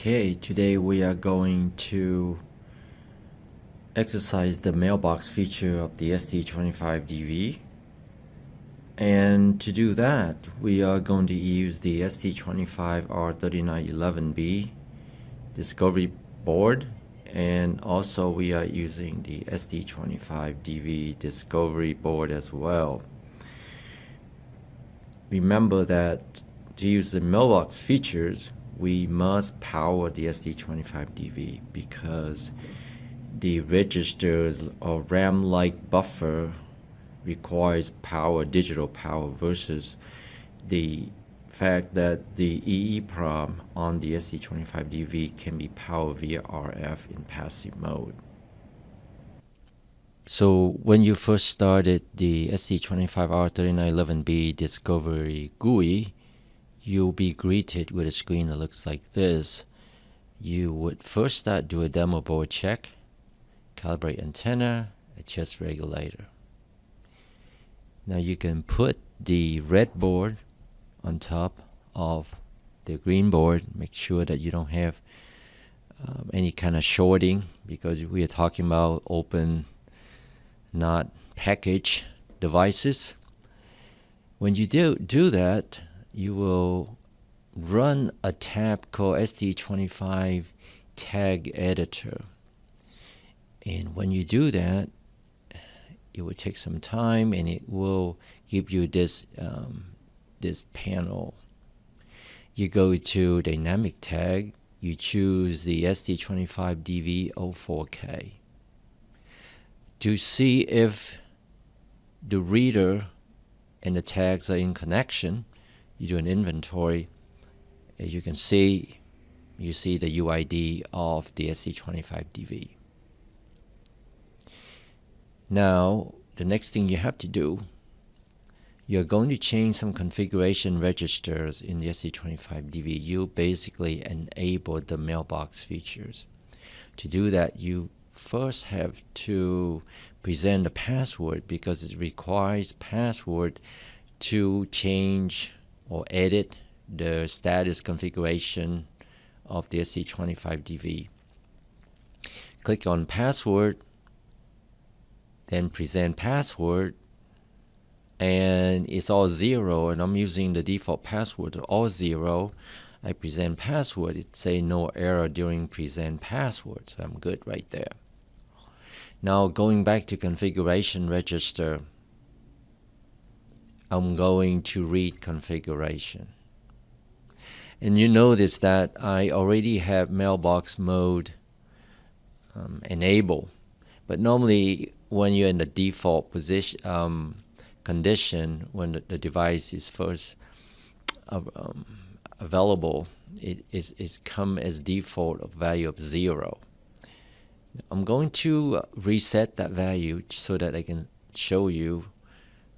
Okay, today we are going to exercise the mailbox feature of the ST25DV. And to do that, we are going to use the ST25R3911B discovery board and also we are using the ST25DV discovery board as well. Remember that to use the mailbox features, we must power the ST25DV because the registers or RAM-like buffer requires power, digital power versus the fact that the EEPROM on the ST25DV can be powered via RF in passive mode. So when you first started the ST25R3911B Discovery GUI, you'll be greeted with a screen that looks like this. You would first start do a demo board check, calibrate antenna, adjust regulator. Now you can put the red board on top of the green board, make sure that you don't have um, any kind of shorting because we are talking about open, not package devices. When you do, do that, you will run a tab called ST25 tag editor. And when you do that, it will take some time and it will give you this um, this panel. You go to dynamic tag, you choose the ST25DV04K. To see if the reader and the tags are in connection, you do an inventory. As you can see, you see the UID of the ST25DV. Now, the next thing you have to do, you're going to change some configuration registers in the ST25DV. You basically enable the mailbox features. To do that, you first have to present a password because it requires password to change or edit the status configuration of the ST25DV. Click on password, then present password, and it's all zero, and I'm using the default password all zero. I present password, it say no error during present password, so I'm good right there. Now going back to configuration register, I'm going to read configuration. And you notice that I already have mailbox mode um, enabled. But normally when you're in the default position um, condition, when the, the, device is first um, available, it is it come as default of value of zero. I'm going to reset that value so that I can show you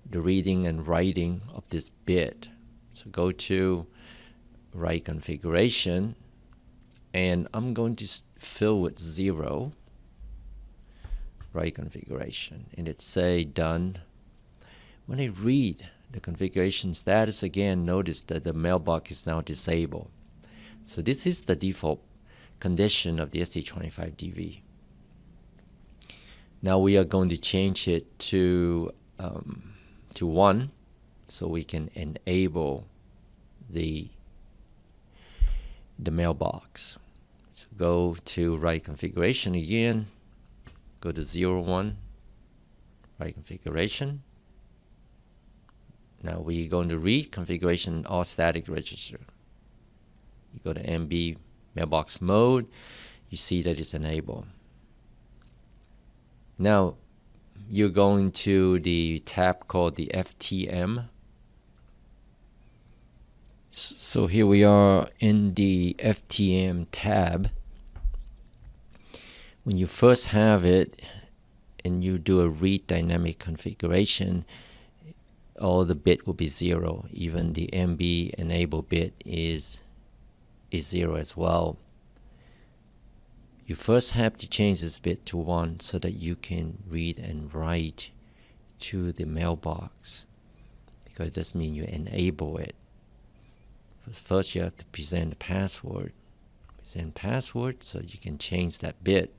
the reading and writing of this bit. So go to write configuration and I'm going to fill with zero write configuration and it say done. When I read the configuration status again, notice that the mailbox is now disabled. So this is the default condition of the ST25DV. Now we are going to change it to um, to 1 so we can enable the the mailbox. So go to write configuration again, go to 0, 1, write configuration. Now we're going to read configuration all static register. You go to MB mailbox mode, you see that it's enabled. Now you're going to the tab called the FTM. So here we are in the FTM tab. When you first have it and you do a read dynamic configuration, all the bit will be zero. Even the MB enable bit is is zero as well you first have to change this bit to 1 so that you can read and write to the mailbox because it doesn't mean you enable it. First you have to present the password. Present password so you can change that bit.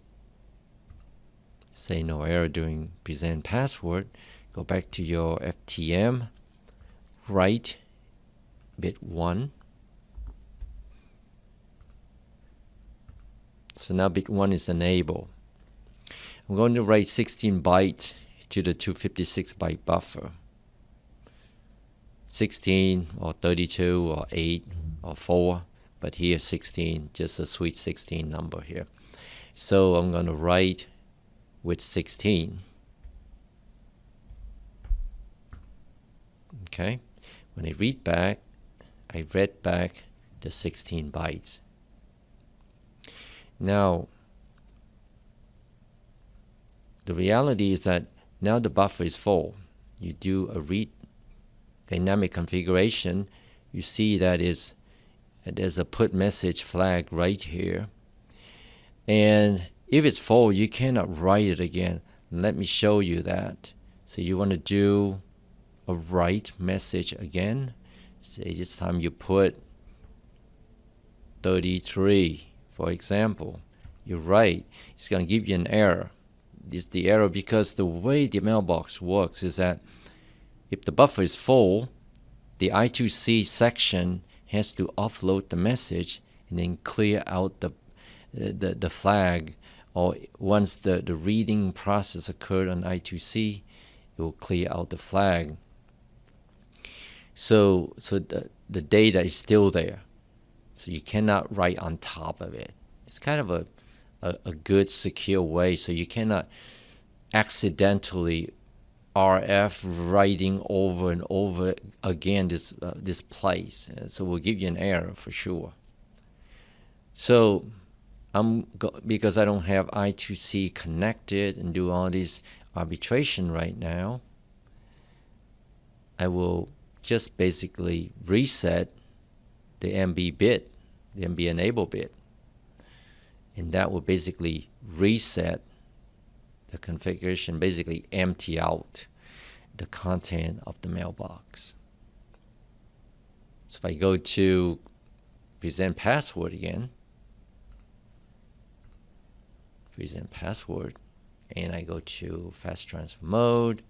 Say no error during present password. Go back to your FTM write bit 1 so now bit 1 is enabled I'm going to write 16 byte to the 256 byte buffer. 16 or 32 or 8 or 4 but here 16 just a sweet 16 number here. So I'm going to write with 16 okay when I read back I read back the 16 bytes now the reality is that now the buffer is full. You do a read dynamic configuration you see that is there's a put message flag right here. And if it's full you cannot write it again. Let me show you that. So you want to do a write message again. Say this time you put 33 for example you write it's going to give you an error It's the error because the way the mailbox works is that if the buffer is full the I2C section has to offload the message and then clear out the uh, the, the flag or once the, the reading process occurred on I2C it will clear out the flag so, so the, the data is still there. So you cannot write on top of it. It's kind of a, a, a good secure way. So you cannot accidentally RF writing over and over again this uh, this place. Uh, so we'll give you an error for sure. So I'm because I don't have I2C connected and do all this arbitration right now. I will just basically reset the MB bit, the MB enable bit. And that will basically reset the configuration, basically empty out the content of the mailbox. So if I go to present password again, present password, and I go to fast transfer mode,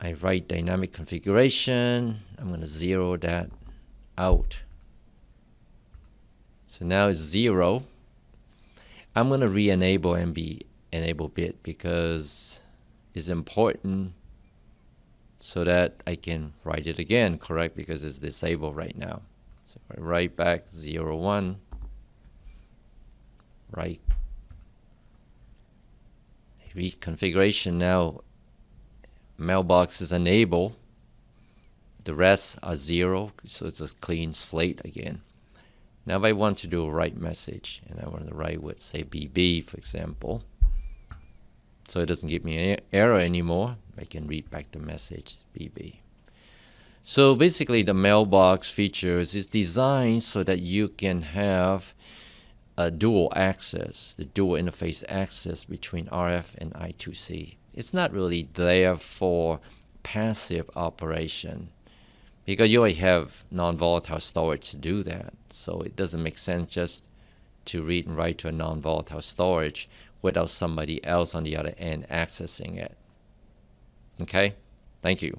I write dynamic configuration. I'm going to zero that out. So now it's zero. I'm going to re-enable MB enable bit because it's important so that I can write it again, correct? Because it's disabled right now. So I write back 0, 1, write Reconfiguration now mailbox is enabled. The rest are zero, so it's a clean slate again. Now if I want to do a write message, and I want to write with say BB for example, so it doesn't give me an error anymore, I can read back the message BB. So basically the mailbox features is designed so that you can have a dual access, the dual interface access between RF and I2C it's not really there for passive operation because you already have non-volatile storage to do that. So it doesn't make sense just to read and write to a non-volatile storage without somebody else on the other end accessing it. Okay, thank you.